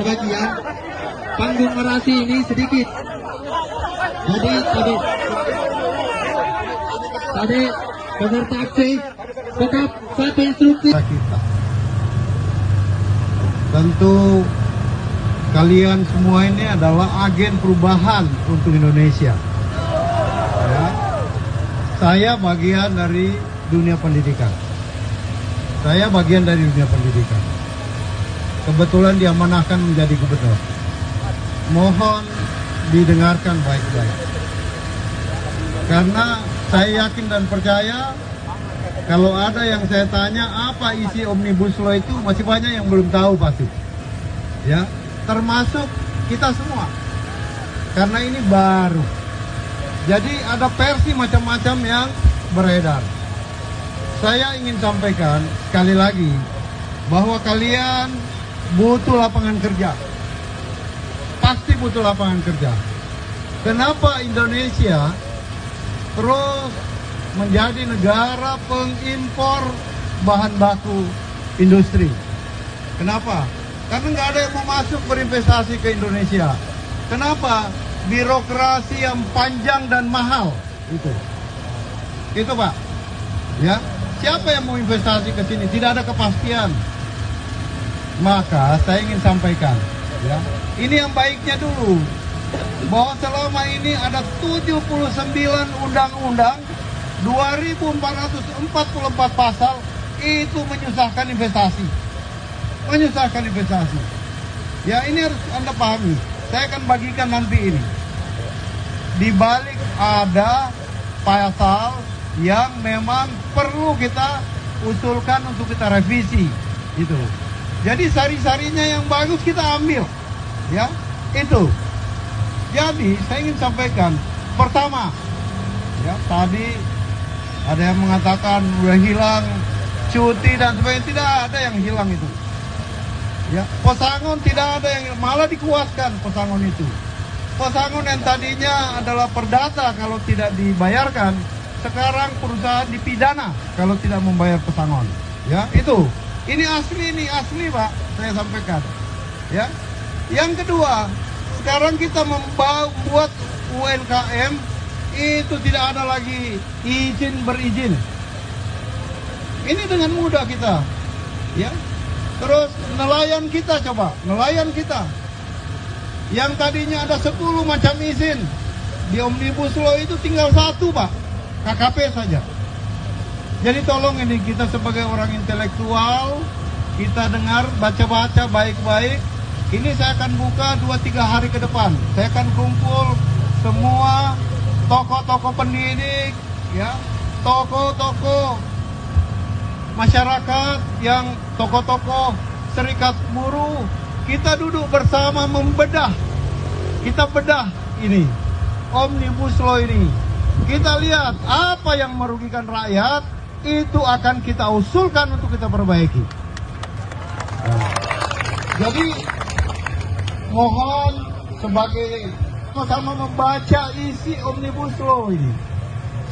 bagian panggung merasi ini sedikit. Jadi tadi tadi peserta aksi tetap satu instruksi. Tentu kalian semua ini adalah agen perubahan untuk Indonesia. Ya. Saya bagian dari dunia pendidikan. Saya bagian dari dunia pendidikan. Kebetulan diamanahkan menjadi gubernur. Mohon didengarkan baik-baik. Karena saya yakin dan percaya kalau ada yang saya tanya apa isi omnibus law itu masih banyak yang belum tahu pasti. Ya, termasuk kita semua. Karena ini baru. Jadi ada versi macam-macam yang beredar. Saya ingin sampaikan sekali lagi bahwa kalian butuh lapangan kerja. Pasti butuh lapangan kerja. Kenapa Indonesia terus menjadi negara pengimpor bahan baku industri. Kenapa? Karena nggak ada yang mau masuk berinvestasi ke Indonesia. Kenapa? Birokrasi yang panjang dan mahal itu. Itu pak. Ya, siapa yang mau investasi ke sini? Tidak ada kepastian. Maka saya ingin sampaikan, ya, ini yang baiknya dulu bahwa selama ini ada 79 undang-undang 2444 pasal itu menyusahkan investasi. Menyusahkan investasi. Ya ini harus Anda pahami. Saya akan bagikan nanti ini. Di balik ada pasal yang memang perlu kita usulkan untuk kita revisi. Itu. Jadi sari-sarinya yang bagus kita ambil. Ya, itu. Jadi saya ingin sampaikan, pertama, ya tadi ada yang mengatakan udah hilang cuti dan sebagainya tidak ada yang hilang itu. Ya, pesangon tidak ada yang malah dikuatkan pesangon itu. Pesangon yang tadinya adalah perdata kalau tidak dibayarkan, sekarang perusahaan dipidana kalau tidak membayar pesangon. Ya, itu. Ini asli ini asli, Pak. Saya sampaikan. Ya. Yang kedua, sekarang kita membuat UMKM itu tidak ada lagi izin berizin. Ini dengan mudah kita, ya. Terus nelayan kita coba, nelayan kita yang tadinya ada 10 macam izin di omnibus law itu tinggal satu pak, KKP saja. Jadi tolong ini kita sebagai orang intelektual kita dengar baca-baca baik-baik. Ini saya akan buka 2-3 hari ke depan. Saya akan kumpul semua tokoh-tokoh pendidik, ya, tokoh-tokoh masyarakat yang tokoh-tokoh serikat buruh, kita duduk bersama membedah, kita bedah ini, omnibus law ini. Kita lihat apa yang merugikan rakyat, itu akan kita usulkan untuk kita perbaiki. Jadi mohon sebagai sama membaca isi omnibus law ini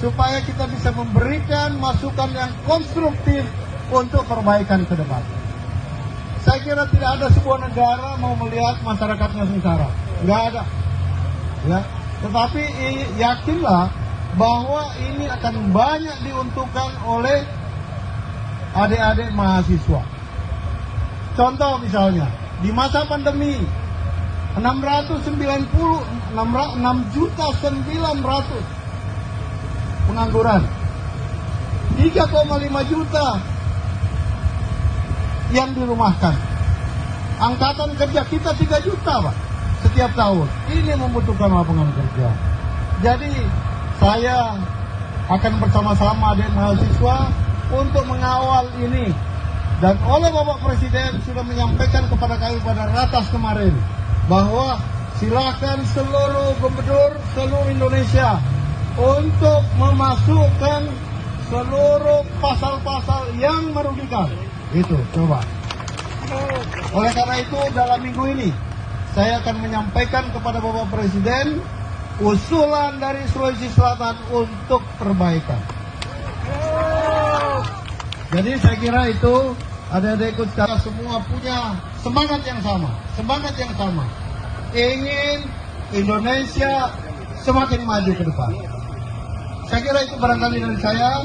supaya kita bisa memberikan masukan yang konstruktif untuk perbaikan ke depan. Saya kira tidak ada sebuah negara mau melihat masyarakatnya sengsara, nggak ada. Ya, tetapi yakinlah bahwa ini akan banyak diuntukkan oleh adik-adik mahasiswa. Contoh misalnya, di masa pandemi 690 6 juta 900 pengangguran. 3,5 juta yang dirumahkan. Angkatan kerja kita 3 juta Pak setiap tahun. Ini membutuhkan lapangan kerja. Jadi saya akan bersama-sama dengan mahasiswa untuk mengawal ini dan oleh Bapak Presiden sudah menyampaikan kepada kami pada ratas kemarin bahwa silakan seluruh gubernur seluruh Indonesia untuk memasukkan seluruh pasal-pasal yang merugikan. Itu, coba. Oleh karena itu dalam minggu ini saya akan menyampaikan kepada Bapak Presiden usulan dari Sulawesi Selatan untuk perbaikan. Jadi saya kira itu adik-adikku sekarang semua punya semangat yang sama, semangat yang sama. Ingin Indonesia semakin maju ke depan. Saya kira itu barangkali dari saya.